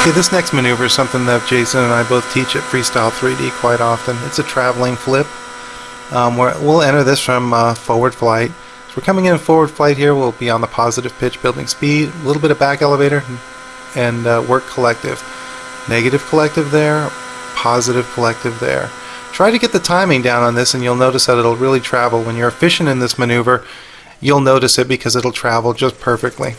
Okay, this next maneuver is something that Jason and I both teach at Freestyle 3D quite often. It's a traveling flip. Um, where we'll enter this from uh, forward flight. So we're coming in forward flight here. We'll be on the positive pitch, building speed, a little bit of back elevator, and uh, work collective. Negative collective there, positive collective there. Try to get the timing down on this and you'll notice that it'll really travel. When you're efficient in this maneuver, you'll notice it because it'll travel just perfectly.